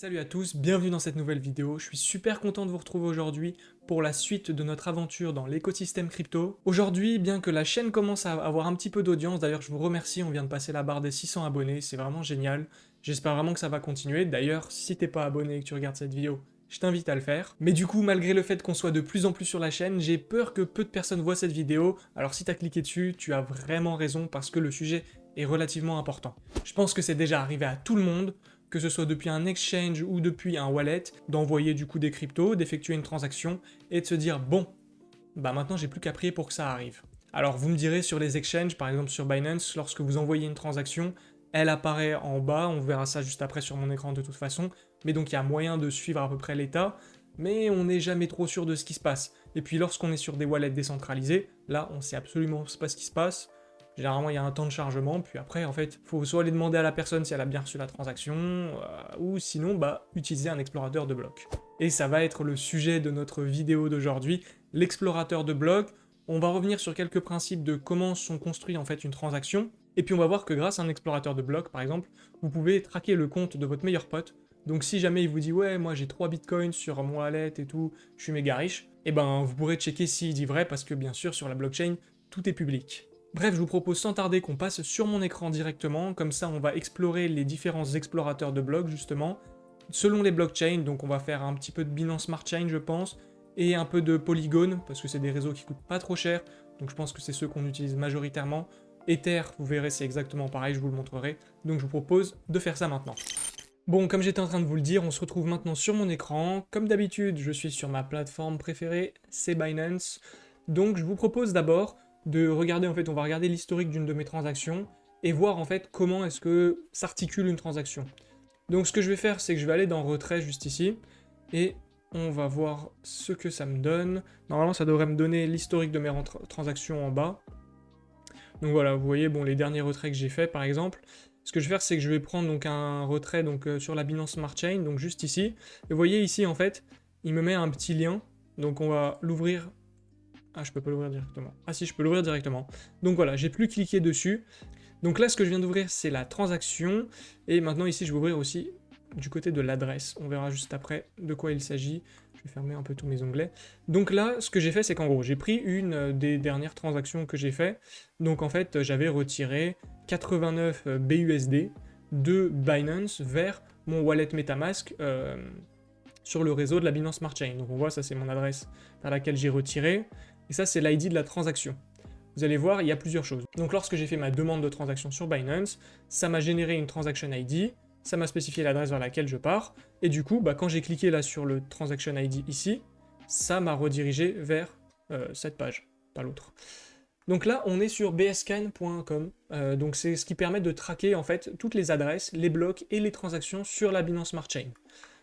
Salut à tous, bienvenue dans cette nouvelle vidéo. Je suis super content de vous retrouver aujourd'hui pour la suite de notre aventure dans l'écosystème crypto. Aujourd'hui, bien que la chaîne commence à avoir un petit peu d'audience, d'ailleurs je vous remercie, on vient de passer la barre des 600 abonnés, c'est vraiment génial. J'espère vraiment que ça va continuer. D'ailleurs, si t'es pas abonné et que tu regardes cette vidéo, je t'invite à le faire. Mais du coup, malgré le fait qu'on soit de plus en plus sur la chaîne, j'ai peur que peu de personnes voient cette vidéo, alors si t'as cliqué dessus, tu as vraiment raison parce que le sujet est relativement important. Je pense que c'est déjà arrivé à tout le monde, que ce soit depuis un exchange ou depuis un wallet, d'envoyer du coup des cryptos, d'effectuer une transaction, et de se dire « bon, bah maintenant j'ai plus qu'à prier pour que ça arrive ». Alors vous me direz sur les exchanges, par exemple sur Binance, lorsque vous envoyez une transaction, elle apparaît en bas, on verra ça juste après sur mon écran de toute façon, mais donc il y a moyen de suivre à peu près l'état, mais on n'est jamais trop sûr de ce qui se passe. Et puis lorsqu'on est sur des wallets décentralisés, là on sait absolument pas ce qui se passe, Généralement, il y a un temps de chargement, puis après, en fait, faut soit aller demander à la personne si elle a bien reçu la transaction, euh, ou sinon, bah, utiliser un explorateur de blocs. Et ça va être le sujet de notre vidéo d'aujourd'hui, l'explorateur de blocs. On va revenir sur quelques principes de comment sont construits en fait une transaction, et puis on va voir que grâce à un explorateur de blocs, par exemple, vous pouvez traquer le compte de votre meilleur pote, donc si jamais il vous dit « ouais, moi j'ai 3 bitcoins sur mon wallet et tout, je suis méga riche », eh ben vous pourrez checker s'il dit vrai, parce que bien sûr, sur la blockchain, tout est public. Bref, je vous propose sans tarder qu'on passe sur mon écran directement, comme ça on va explorer les différents explorateurs de blocs justement, selon les blockchains, donc on va faire un petit peu de Binance Smart Chain je pense, et un peu de Polygon, parce que c'est des réseaux qui coûtent pas trop cher, donc je pense que c'est ceux qu'on utilise majoritairement. Ether, vous verrez, c'est exactement pareil, je vous le montrerai, donc je vous propose de faire ça maintenant. Bon, comme j'étais en train de vous le dire, on se retrouve maintenant sur mon écran. Comme d'habitude, je suis sur ma plateforme préférée, c'est Binance. Donc je vous propose d'abord de regarder, en fait, on va regarder l'historique d'une de mes transactions et voir en fait comment est-ce que s'articule une transaction. Donc ce que je vais faire, c'est que je vais aller dans retrait juste ici, et on va voir ce que ça me donne. Normalement, ça devrait me donner l'historique de mes transactions en bas. Donc voilà, vous voyez, bon, les derniers retraits que j'ai fait, par exemple. Ce que je vais faire, c'est que je vais prendre donc un retrait donc, euh, sur la Binance Smart Chain, donc juste ici. Et vous voyez ici, en fait, il me met un petit lien. Donc on va l'ouvrir ah, je peux pas l'ouvrir directement. Ah si, je peux l'ouvrir directement. Donc voilà, j'ai plus cliqué dessus. Donc là, ce que je viens d'ouvrir, c'est la transaction. Et maintenant, ici, je vais ouvrir aussi du côté de l'adresse. On verra juste après de quoi il s'agit. Je vais fermer un peu tous mes onglets. Donc là, ce que j'ai fait, c'est qu'en gros, j'ai pris une des dernières transactions que j'ai fait. Donc en fait, j'avais retiré 89 BUSD de Binance vers mon wallet Metamask euh, sur le réseau de la Binance Smart Chain. Donc on voit, ça c'est mon adresse vers laquelle j'ai retiré et ça c'est l'ID de la transaction. Vous allez voir, il y a plusieurs choses. Donc lorsque j'ai fait ma demande de transaction sur Binance, ça m'a généré une transaction ID, ça m'a spécifié l'adresse vers laquelle je pars, et du coup, bah, quand j'ai cliqué là sur le transaction ID ici, ça m'a redirigé vers euh, cette page, pas l'autre. Donc là, on est sur bscan.com, euh, donc c'est ce qui permet de traquer en fait toutes les adresses, les blocs et les transactions sur la Binance Smart Chain.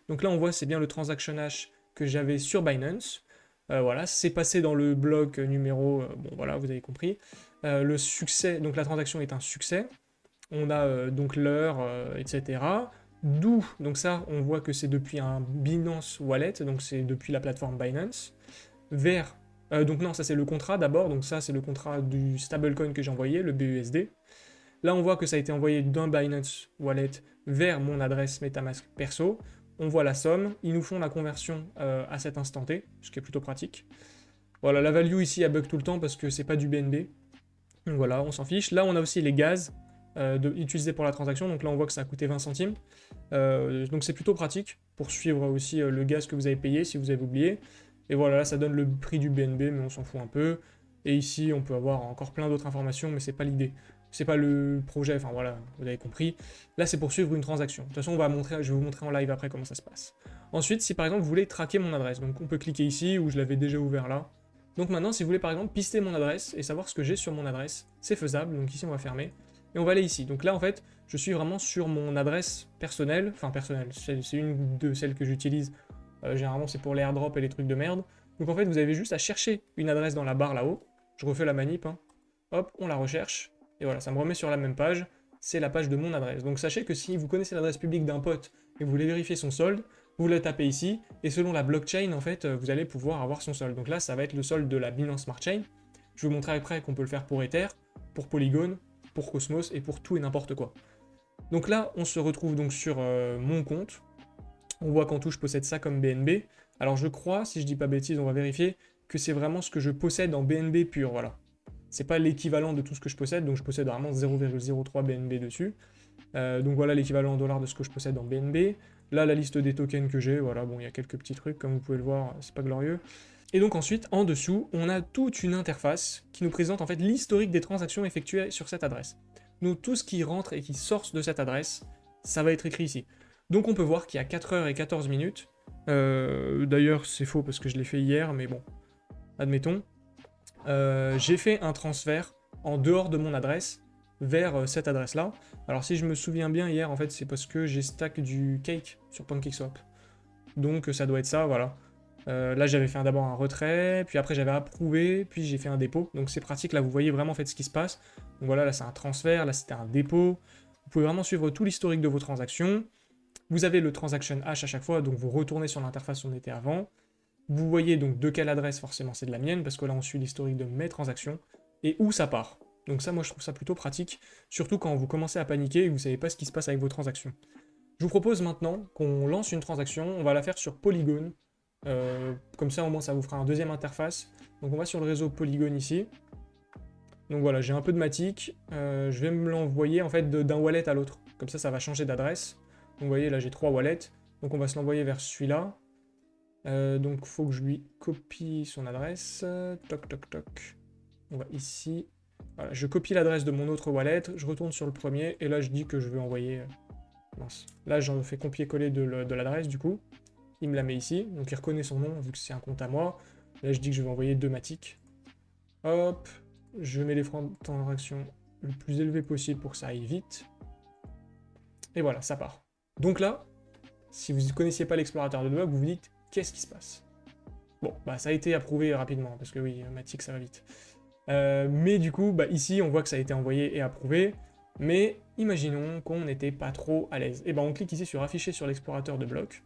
Donc là, on voit, c'est bien le transaction hash que j'avais sur Binance, euh, voilà, c'est passé dans le bloc numéro, euh, bon voilà, vous avez compris. Euh, le succès, donc la transaction est un succès. On a donc l'heure, etc. D'où, donc ça, on voit que c'est depuis un Binance Wallet, donc c'est depuis la plateforme Binance, vers, donc non, ça c'est le contrat d'abord, donc ça c'est le contrat du stablecoin que j'ai envoyé, le BUSD. Là on voit que ça a été envoyé d'un Binance Wallet vers mon adresse Metamask perso, on voit la somme, ils nous font la conversion euh, à cet instant T, ce qui est plutôt pratique. Voilà, la value ici, elle bug tout le temps parce que c'est pas du BNB. Voilà, on s'en fiche. Là, on a aussi les gaz euh, utilisés pour la transaction, donc là, on voit que ça a coûté 20 centimes. Euh, donc c'est plutôt pratique pour suivre aussi le gaz que vous avez payé, si vous avez oublié. Et voilà, là, ça donne le prix du BNB, mais on s'en fout un peu. Et ici, on peut avoir encore plein d'autres informations, mais c'est pas l'idée c'est pas le projet, enfin voilà, vous avez compris. Là, c'est pour suivre une transaction. De toute façon, on va montrer, je vais vous montrer en live après comment ça se passe. Ensuite, si par exemple, vous voulez traquer mon adresse, donc on peut cliquer ici, où je l'avais déjà ouvert là. Donc maintenant, si vous voulez par exemple pister mon adresse et savoir ce que j'ai sur mon adresse, c'est faisable, donc ici on va fermer. Et on va aller ici. Donc là, en fait, je suis vraiment sur mon adresse personnelle, enfin personnelle, c'est une de celles que j'utilise. Euh, généralement, c'est pour les airdrops et les trucs de merde. Donc en fait, vous avez juste à chercher une adresse dans la barre là-haut. Je refais la manip, hein. hop, on la recherche, et voilà, ça me remet sur la même page, c'est la page de mon adresse. Donc sachez que si vous connaissez l'adresse publique d'un pote et vous voulez vérifier son solde, vous le tapez ici, et selon la blockchain, en fait, vous allez pouvoir avoir son solde. Donc là, ça va être le solde de la Binance Smart Chain. Je vous montrer après qu'on peut le faire pour Ether, pour Polygon, pour Cosmos, et pour tout et n'importe quoi. Donc là, on se retrouve donc sur euh, mon compte. On voit qu'en tout, je possède ça comme BNB. Alors je crois, si je dis pas bêtise, on va vérifier, que c'est vraiment ce que je possède en BNB pur, voilà. C'est pas l'équivalent de tout ce que je possède, donc je possède vraiment 0,03 BNB dessus. Euh, donc voilà l'équivalent en dollars de ce que je possède en BNB. Là, la liste des tokens que j'ai, voilà, bon, il y a quelques petits trucs, comme vous pouvez le voir, c'est pas glorieux. Et donc ensuite, en dessous, on a toute une interface qui nous présente en fait l'historique des transactions effectuées sur cette adresse. Donc tout ce qui rentre et qui sort de cette adresse, ça va être écrit ici. Donc on peut voir qu'il y a 4h14 minutes. Euh, d'ailleurs, c'est faux parce que je l'ai fait hier, mais bon, admettons. Euh, j'ai fait un transfert en dehors de mon adresse vers euh, cette adresse-là. Alors si je me souviens bien hier, en fait, c'est parce que j'ai stack du cake sur PancakeSwap. Donc ça doit être ça, voilà. là, j'avais fait d'abord un retrait, puis après j'avais approuvé, puis j'ai fait un dépôt. Donc c'est pratique, là, vous voyez vraiment en fait ce qui se passe. Donc voilà, là c'est un transfert, là c'était un dépôt. Vous pouvez vraiment suivre tout l'historique de vos transactions. Vous avez le transaction hash à chaque fois, donc vous retournez sur l'interface où on était avant. Vous voyez donc de quelle adresse, forcément c'est de la mienne, parce que là on suit l'historique de mes transactions, et où ça part. Donc ça, moi je trouve ça plutôt pratique, surtout quand vous commencez à paniquer et que vous savez pas ce qui se passe avec vos transactions. Je vous propose maintenant qu'on lance une transaction, on va la faire sur Polygon, euh, comme ça au moins ça vous fera un deuxième interface. Donc on va sur le réseau Polygon ici. Donc voilà, j'ai un peu de matic, euh, je vais me l'envoyer en fait d'un wallet à l'autre. Comme ça, ça va changer d'adresse. Donc vous voyez, là j'ai trois wallets, donc on va se l'envoyer vers celui-là. Euh, donc faut que je lui copie son adresse. Toc, toc, toc. On va ici. Voilà, je copie l'adresse de mon autre wallet, je retourne sur le premier, et là je dis que je veux envoyer... Euh, là j'en fais copier-coller de l'adresse du coup. Il me la met ici, donc il reconnaît son nom vu que c'est un compte à moi. Là je dis que je vais envoyer deux matiques. Hop, je mets les freins de transaction le plus élevé possible pour que ça aille vite. Et voilà, ça part. Donc là, si vous ne connaissiez pas l'explorateur de bloc, vous vous dites, qu'est-ce qui se passe Bon, bah ça a été approuvé rapidement, parce que oui, Matic, ça va vite. Euh, mais du coup, bah, ici, on voit que ça a été envoyé et approuvé, mais imaginons qu'on n'était pas trop à l'aise. Et ben on clique ici sur afficher sur l'explorateur de bloc.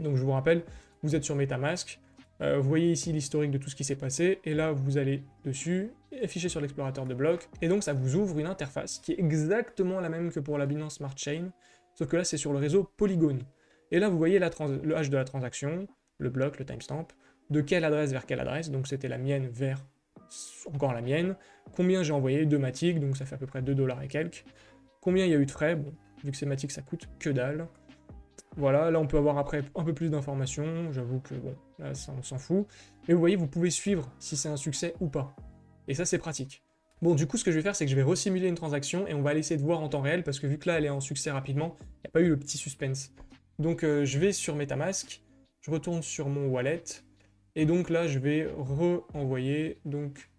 Donc je vous rappelle, vous êtes sur Metamask, euh, vous voyez ici l'historique de tout ce qui s'est passé, et là vous allez dessus, afficher sur l'explorateur de bloc, et donc ça vous ouvre une interface qui est exactement la même que pour la Binance Smart Chain, sauf que là c'est sur le réseau Polygon. Et là vous voyez le hash de la transaction, le bloc, le timestamp, de quelle adresse vers quelle adresse, donc c'était la mienne vers encore la mienne, combien j'ai envoyé, de Matic, donc ça fait à peu près 2 dollars et quelques, combien il y a eu de frais, bon, vu que c'est Matic ça coûte que dalle, voilà, là on peut avoir après un peu plus d'informations, j'avoue que bon, là ça on s'en fout, mais vous voyez, vous pouvez suivre si c'est un succès ou pas, et ça c'est pratique. Bon, du coup, ce que je vais faire, c'est que je vais resimuler une transaction et on va essayer de voir en temps réel, parce que vu que là, elle est en succès rapidement, il n'y a pas eu le petit suspense. Donc, euh, je vais sur Metamask, je retourne sur mon wallet, et donc là, je vais re-envoyer, donc,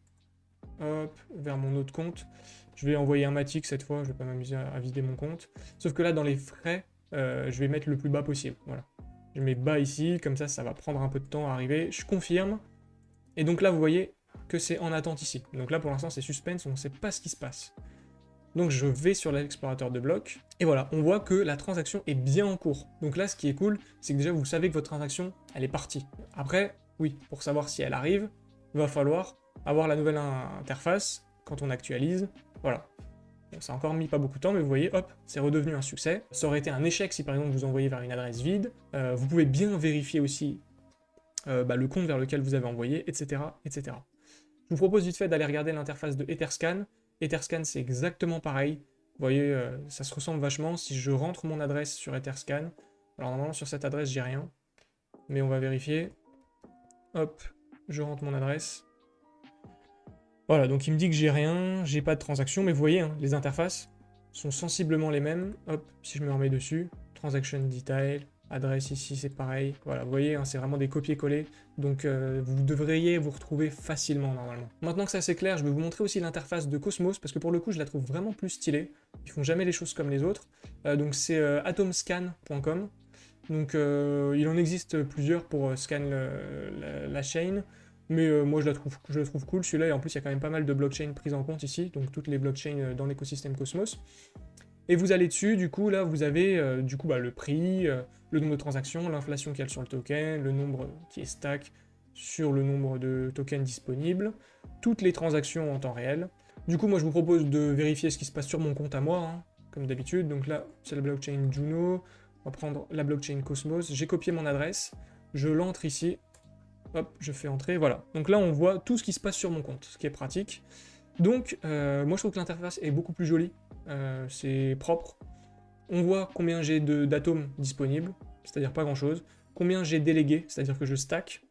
vers mon autre compte. Je vais envoyer un Matic cette fois, je vais pas m'amuser à, vider mon compte. Sauf que là, dans les frais, euh, je vais mettre le plus bas possible, voilà. Je mets bas ici, comme ça, ça va prendre un peu de temps à arriver. Je confirme. Et donc là, vous voyez que c'est en attente ici. Donc là, pour l'instant, c'est suspense, on ne sait pas ce qui se passe. Donc je vais sur l'explorateur de blocs, et voilà, on voit que la transaction est bien en cours. Donc là, ce qui est cool, c'est que déjà, vous savez que votre transaction, elle est partie. Après, oui, pour savoir si elle arrive, il va falloir avoir la nouvelle interface quand on actualise, voilà. ça a encore mis pas beaucoup de temps, mais vous voyez, hop, c'est redevenu un succès. Ça aurait été un échec si par exemple vous envoyez vers une adresse vide. Euh, vous pouvez bien vérifier aussi euh, bah, le compte vers lequel vous avez envoyé, etc. etc. Je vous propose vite fait d'aller regarder l'interface de Etherscan. Etherscan, c'est exactement pareil. Vous voyez, euh, ça se ressemble vachement. Si je rentre mon adresse sur Etherscan, alors normalement sur cette adresse, j'ai rien. Mais on va vérifier. Hop, je rentre mon adresse. Voilà, donc il me dit que j'ai rien, j'ai pas de transaction, mais vous voyez, hein, les interfaces sont sensiblement les mêmes. Hop, si je me remets dessus, transaction detail, adresse ici c'est pareil, voilà, vous voyez, hein, c'est vraiment des copier-coller, donc euh, vous devriez vous retrouver facilement normalement. Maintenant que ça c'est clair, je vais vous montrer aussi l'interface de Cosmos, parce que pour le coup je la trouve vraiment plus stylée, ils font jamais les choses comme les autres, euh, donc c'est euh, atomscan.com, donc il en existe plusieurs pour scan la, chaîne, mais moi je la trouve, je la trouve cool, celui-là, et en plus il y a quand même pas mal de blockchains prises en compte ici, donc toutes les blockchains dans l'écosystème Cosmos. Et vous allez dessus, du coup, là, vous avez euh, du coup bah, le prix, euh, le nombre de transactions, l'inflation qu'il y a sur le token, le nombre qui est stack sur le nombre de tokens disponibles, toutes les transactions en temps réel. Du coup, moi, je vous propose de vérifier ce qui se passe sur mon compte à moi, hein, comme d'habitude. Donc là, c'est la blockchain Juno. On va prendre la blockchain Cosmos. J'ai copié mon adresse. Je l'entre ici. Hop, je fais entrer, voilà. Donc là, on voit tout ce qui se passe sur mon compte, ce qui est pratique. Donc, euh, moi, je trouve que l'interface est beaucoup plus jolie. Euh, c'est propre. On voit combien j'ai d'atomes disponibles, c'est-à-dire pas grand-chose. Combien j'ai délégué, c'est-à-dire que je stack.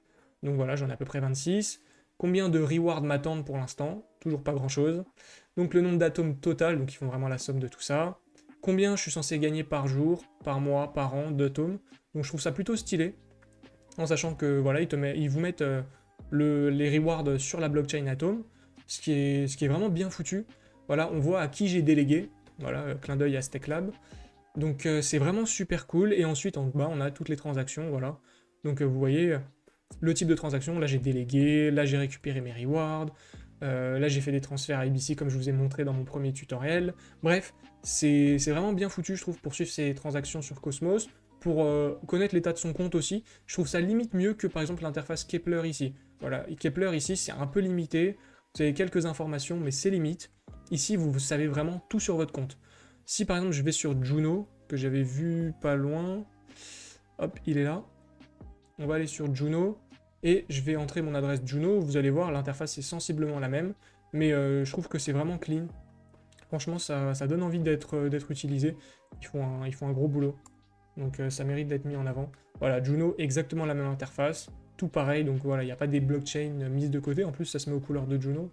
Donc voilà, j'en ai à peu près 26. Combien de rewards m'attendent pour l'instant? Toujours pas grand-chose. Donc le nombre d'atomes total, donc ils font vraiment la somme de tout ça. Combien je suis censé gagner par jour, par mois, par an d'atomes? Donc je trouve ça plutôt stylé. En sachant que voilà, ils, te ils vous mettent euh, les rewards sur la blockchain Atom, ce qui, est, ce qui est vraiment bien foutu. Voilà, on voit à qui j'ai délégué. Voilà, euh, clin d'œil à StackLab. Donc euh, c'est vraiment super cool. Et ensuite en bas, on a toutes les transactions, voilà. Donc vous voyez, le type de transaction, là j'ai délégué, là j'ai récupéré mes rewards, là j'ai fait des transferts à ABC comme je vous ai montré dans mon premier tutoriel. Bref, c'est vraiment bien foutu je trouve pour suivre ces transactions sur Cosmos pour euh, connaître l'état de son compte aussi. Je trouve ça limite mieux que par exemple l'interface Kepler ici. Voilà, Kepler ici c'est un peu limité, vous avez quelques informations mais c'est limite. Ici vous savez vraiment tout sur votre compte. Si par exemple je vais sur Juno, que j'avais vu pas loin, hop il est là, on va aller sur Juno, et je vais entrer mon adresse Juno, vous allez voir l'interface est sensiblement la même, mais euh, je trouve que c'est vraiment clean. Franchement ça, donne envie d'être utilisé, ils font, ils font un gros boulot donc euh, ça mérite d'être mis en avant. Voilà, Juno, exactement la même interface, tout pareil, donc voilà, il n'y a pas des blockchains mises de côté, en plus ça se met aux couleurs de Juno,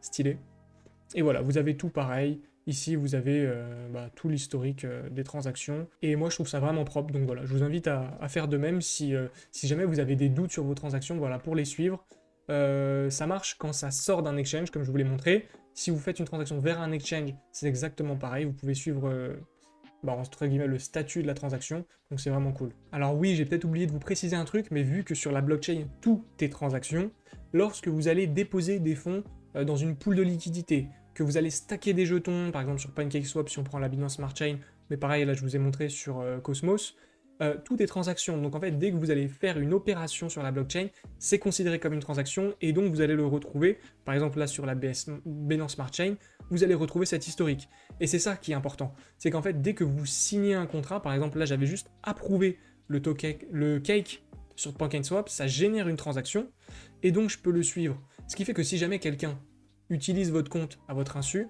stylé. Et voilà, vous avez tout pareil, ici vous avez euh, bah, tout l'historique euh, des transactions, et moi je trouve ça vraiment propre, donc voilà, je vous invite à, faire de même si, si jamais vous avez des doutes sur vos transactions, voilà, pour les suivre. ça marche quand ça sort d'un exchange, comme je vous l'ai montré. Si vous faites une transaction vers un exchange, c'est exactement pareil, vous pouvez suivre bah, entre guillemets, le statut de la transaction, donc c'est vraiment cool. Alors oui, j'ai peut-être oublié de vous préciser un truc, mais vu que sur la blockchain, tout est transaction, lorsque vous allez déposer des fonds euh, dans une pool de liquidité, que vous allez stacker des jetons, par exemple sur PancakeSwap si on prend la Binance Smart Chain, mais pareil, là je vous ai montré sur euh, Cosmos, euh, tout est transaction. Donc en fait, dès que vous allez faire une opération sur la blockchain, c'est considéré comme une transaction et donc vous allez le retrouver, par exemple là sur la BS, Binance Smart Chain, vous allez retrouver cet historique. Et c'est ça qui est important. C'est qu'en fait, dès que vous signez un contrat, par exemple là j'avais juste approuvé le, token, le cake sur PancakeSwap, ça génère une transaction et donc je peux le suivre. Ce qui fait que si jamais quelqu'un utilise votre compte à votre insu,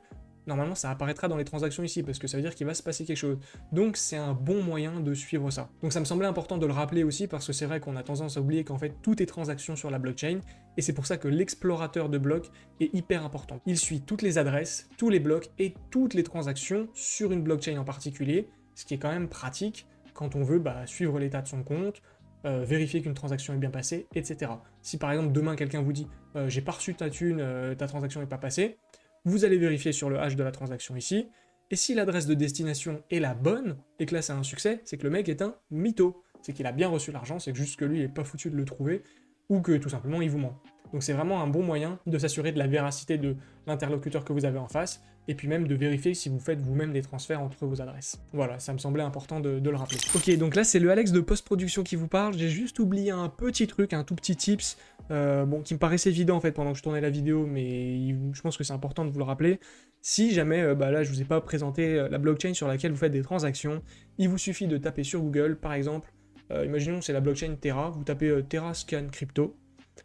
normalement ça apparaîtra dans les transactions ici, parce que ça veut dire qu'il va se passer quelque chose. Donc c'est un bon moyen de suivre ça. Donc ça me semblait important de le rappeler aussi, parce que c'est vrai qu'on a tendance à oublier qu'en fait tout est transaction sur la blockchain, et c'est pour ça que l'explorateur de blocs est hyper important. Il suit toutes les adresses, tous les blocs et toutes les transactions sur une blockchain en particulier, ce qui est quand même pratique quand on veut bah, suivre l'état de son compte, euh, vérifier qu'une transaction est bien passée, etc. Si par exemple demain quelqu'un vous dit euh, j'ai pas reçu ta thune, euh, ta transaction n'est pas passée », vous allez vérifier sur le hash de la transaction ici, et si l'adresse de destination est la bonne, et que là c'est un succès, c'est que le mec est un mytho. C'est qu'il a bien reçu l'argent, c'est juste que lui il est pas foutu de le trouver, ou que tout simplement il vous ment. Donc c'est vraiment un bon moyen de s'assurer de la véracité de l'interlocuteur que vous avez en face, et puis même de vérifier si vous faites vous-même des transferts entre vos adresses. Voilà, ça me semblait important de, le rappeler. Ok, donc là c'est le Alex de post-production qui vous parle, j'ai juste oublié un petit truc, un tout petit tips, euh, bon, qui me paraissait évident en fait pendant que je tournais la vidéo, mais je pense que c'est important de vous le rappeler. Si jamais, euh, bah là je vous ai pas présenté euh, la blockchain sur laquelle vous faites des transactions, il vous suffit de taper sur Google, par exemple, imaginons c'est la blockchain Terra, vous tapez Terra Scan Crypto,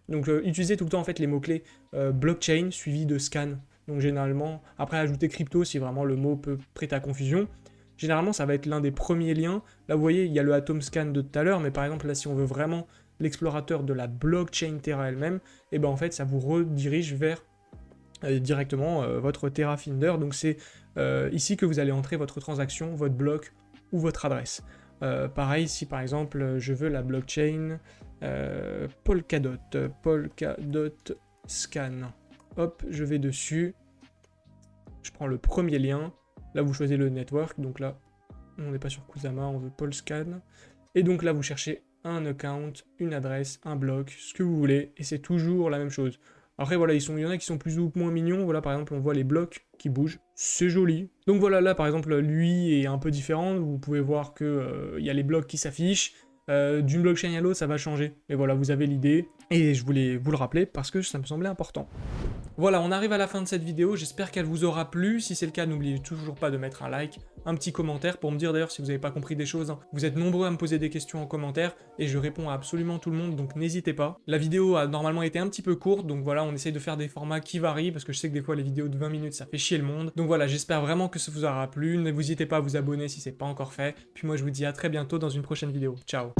donc utilisez tout le temps en fait les mots-clés blockchain suivi de scan, donc généralement, après ajouter crypto si vraiment le mot peut prêter à confusion, généralement ça va être l'un des premiers liens, là vous voyez il y a le Atom Scan de tout à l'heure, mais par exemple là si on veut vraiment l'explorateur de la blockchain Terra elle-même, et ben en fait ça vous redirige vers euh, directement euh, votre Terra Finder. Donc c'est euh, ici que vous allez entrer votre transaction, votre bloc ou votre adresse. pareil, si par exemple je veux la blockchain Polkadot, Polkadot Scan, hop, je vais dessus, je prends le premier lien, là vous choisissez le network, donc là on n'est pas sur Kusama, on veut Polscan, et donc là vous cherchez un account, une adresse, un bloc, ce que vous voulez, et c'est toujours la même chose. Après voilà, ils sont, il y en a qui sont plus ou moins mignons, voilà par exemple on voit les blocs qui bougent, c'est joli. Donc voilà, là par exemple lui est un peu différent, vous pouvez voir que euh, il y a les blocs qui s'affichent, euh, d'une blockchain à l'autre ça va changer, mais voilà vous avez l'idée. Et je voulais vous le rappeler parce que ça me semblait important. Voilà, on arrive à la fin de cette vidéo, j'espère qu'elle vous aura plu. Si c'est le cas, n'oubliez toujours pas de mettre un like, un petit commentaire pour me dire d'ailleurs si vous n'avez pas compris des choses. Hein. Vous êtes nombreux à me poser des questions en commentaire et je réponds à absolument tout le monde, donc n'hésitez pas. La vidéo a normalement été un petit peu courte, donc voilà, on essaye de faire des formats qui varient parce que je sais que des fois les vidéos de 20 minutes ça fait chier le monde. Donc voilà, j'espère vraiment que ça vous aura plu. Ne vous hésitez pas à vous abonner si c'est pas encore fait. Puis moi je vous dis à très bientôt dans une prochaine vidéo. Ciao